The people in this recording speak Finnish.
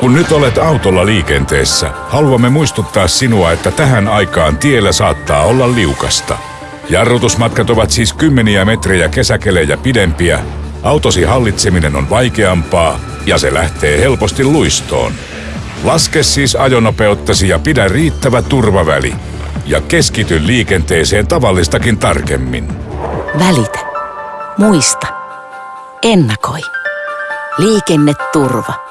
Kun nyt olet autolla liikenteessä, haluamme muistuttaa sinua, että tähän aikaan tiellä saattaa olla liukasta. Jarrutusmatkat ovat siis kymmeniä metrejä kesäkelejä pidempiä, autosi hallitseminen on vaikeampaa ja se lähtee helposti luistoon. Laske siis ajonopeuttasi ja pidä riittävä turvaväli. Ja keskity liikenteeseen tavallistakin tarkemmin. Välitä. Muista. Ennakoi. Liikenneturva.